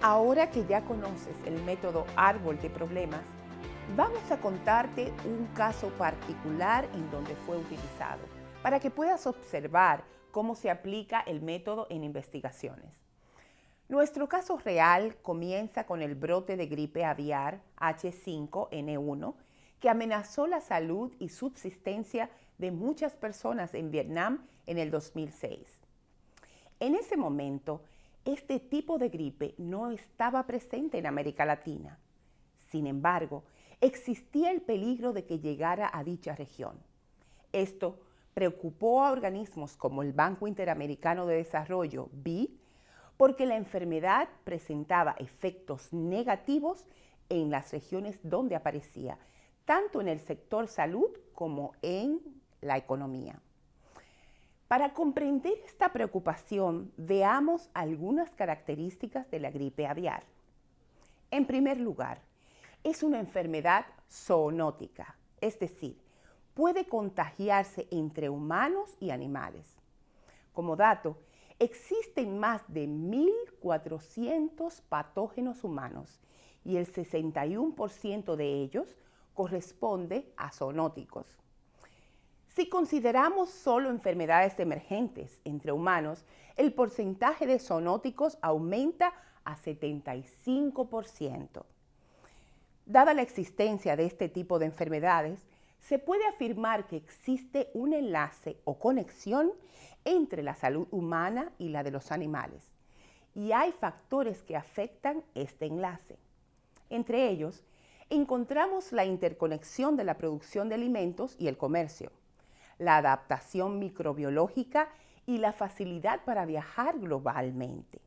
Ahora que ya conoces el método árbol de problemas, vamos a contarte un caso particular en donde fue utilizado, para que puedas observar cómo se aplica el método en investigaciones. Nuestro caso real comienza con el brote de gripe aviar H5N1 que amenazó la salud y subsistencia de muchas personas en Vietnam en el 2006. En ese momento, este tipo de gripe no estaba presente en América Latina. Sin embargo, existía el peligro de que llegara a dicha región. Esto preocupó a organismos como el Banco Interamericano de Desarrollo, BID, porque la enfermedad presentaba efectos negativos en las regiones donde aparecía, tanto en el sector salud como en la economía. Para comprender esta preocupación, veamos algunas características de la gripe aviar. En primer lugar, es una enfermedad zoonótica, es decir, puede contagiarse entre humanos y animales. Como dato, existen más de 1.400 patógenos humanos y el 61% de ellos corresponde a zoonóticos. Si consideramos solo enfermedades emergentes entre humanos, el porcentaje de zoonóticos aumenta a 75%. Dada la existencia de este tipo de enfermedades, se puede afirmar que existe un enlace o conexión entre la salud humana y la de los animales. Y hay factores que afectan este enlace. Entre ellos, encontramos la interconexión de la producción de alimentos y el comercio la adaptación microbiológica y la facilidad para viajar globalmente.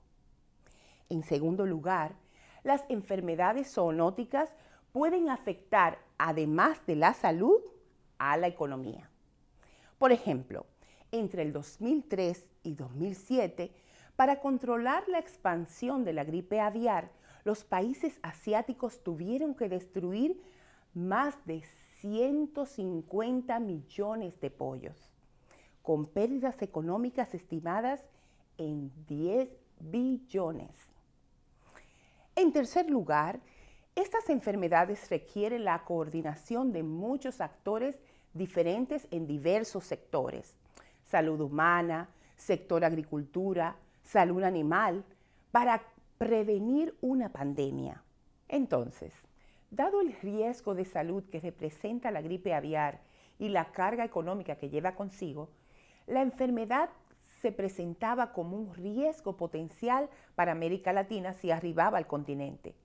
En segundo lugar, las enfermedades zoonóticas pueden afectar, además de la salud, a la economía. Por ejemplo, entre el 2003 y 2007, para controlar la expansión de la gripe aviar, los países asiáticos tuvieron que destruir más de 150 millones de pollos, con pérdidas económicas estimadas en 10 billones. En tercer lugar, estas enfermedades requieren la coordinación de muchos actores diferentes en diversos sectores, salud humana, sector agricultura, salud animal, para prevenir una pandemia. Entonces, Dado el riesgo de salud que representa la gripe aviar y la carga económica que lleva consigo, la enfermedad se presentaba como un riesgo potencial para América Latina si arribaba al continente.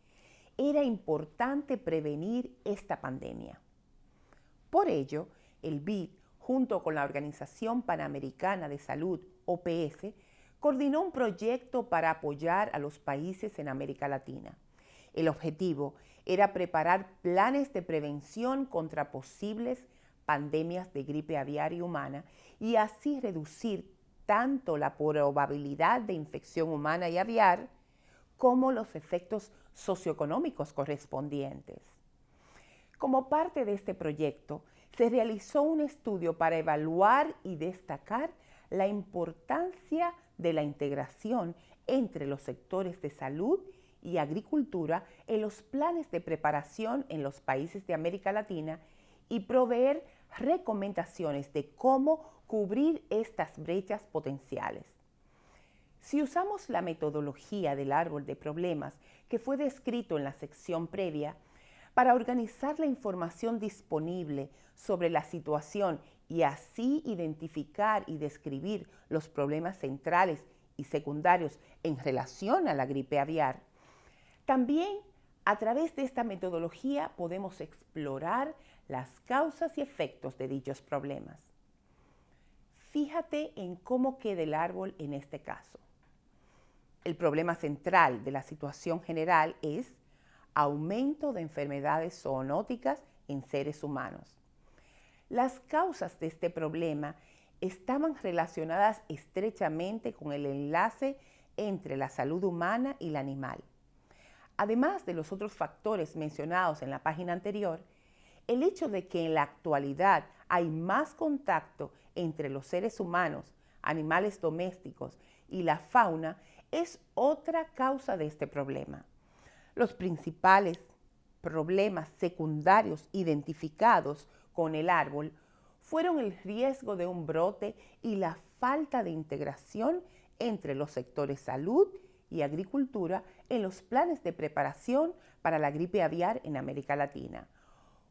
Era importante prevenir esta pandemia. Por ello, el BID, junto con la Organización Panamericana de Salud, OPS, coordinó un proyecto para apoyar a los países en América Latina. El objetivo era preparar planes de prevención contra posibles pandemias de gripe aviar y humana y así reducir tanto la probabilidad de infección humana y aviar como los efectos socioeconómicos correspondientes. Como parte de este proyecto, se realizó un estudio para evaluar y destacar la importancia de la integración entre los sectores de salud y agricultura en los planes de preparación en los países de América Latina y proveer recomendaciones de cómo cubrir estas brechas potenciales. Si usamos la metodología del árbol de problemas que fue descrito en la sección previa, para organizar la información disponible sobre la situación y así identificar y describir los problemas centrales y secundarios en relación a la gripe aviar, también a través de esta metodología podemos explorar las causas y efectos de dichos problemas. Fíjate en cómo queda el árbol en este caso. El problema central de la situación general es aumento de enfermedades zoonóticas en seres humanos. Las causas de este problema estaban relacionadas estrechamente con el enlace entre la salud humana y la animal. Además de los otros factores mencionados en la página anterior, el hecho de que en la actualidad hay más contacto entre los seres humanos, animales domésticos y la fauna es otra causa de este problema. Los principales problemas secundarios identificados con el árbol fueron el riesgo de un brote y la falta de integración entre los sectores salud y agricultura en los planes de preparación para la gripe aviar en América Latina,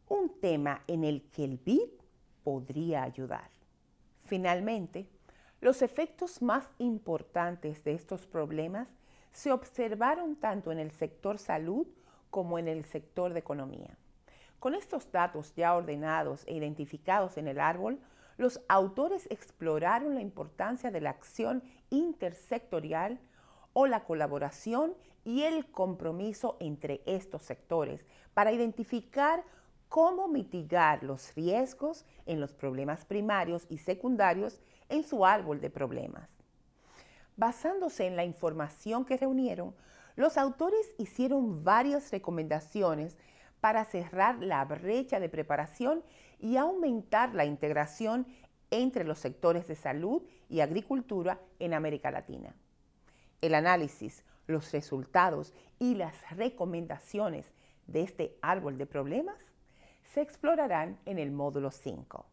un tema en el que el BID podría ayudar. Finalmente, los efectos más importantes de estos problemas se observaron tanto en el sector salud como en el sector de economía. Con estos datos ya ordenados e identificados en el árbol, los autores exploraron la importancia de la acción intersectorial o la colaboración y el compromiso entre estos sectores para identificar cómo mitigar los riesgos en los problemas primarios y secundarios en su árbol de problemas. Basándose en la información que reunieron, los autores hicieron varias recomendaciones para cerrar la brecha de preparación y aumentar la integración entre los sectores de salud y agricultura en América Latina. El análisis, los resultados y las recomendaciones de este árbol de problemas se explorarán en el módulo 5.